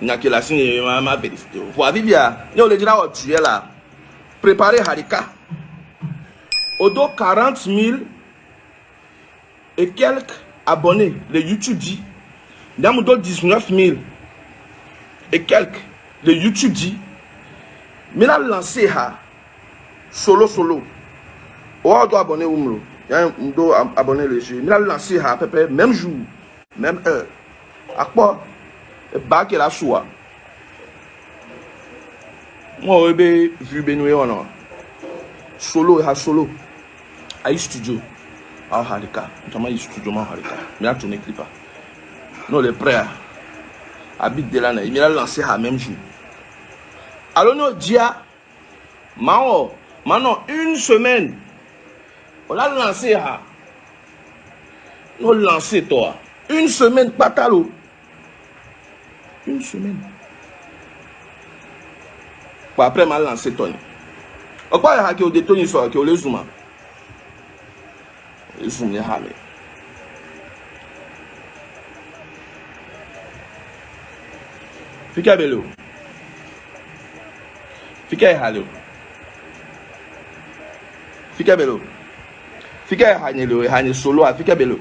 ne ma ma o wa bibia o le dzra wɔ tuyɛ la préparer harika. O do quarante mille et quelques abonnés le youtube dit. Ndamu do dix neuf mille et quelques le youtube dit. Mina lancé ha solo solo. O do abonné wumlo yan do abonné le jeu. Mina lancé ha même jour même heure akpɔ ba kɛra soa mo o be vue be nue wɔnɔ? Solo ha solo. Ayi studio. Aw harika ntoma yi studio ma harika mina tourné clip n'o le prêt a bi de la na mina lancé ha même jour. Alo n'o dia maa nɔ une semaine. O la lancé ha. N'o lancé tɔ une semaine patalo une semaine bon après m'a lancé tɔ ni o kpa yɛ ha ke o de to ni sɔrɔ ke o le zuma o le zoom ni ha mi. Fica belo. Fica errado. Fica belo. Fica solo, fica belo.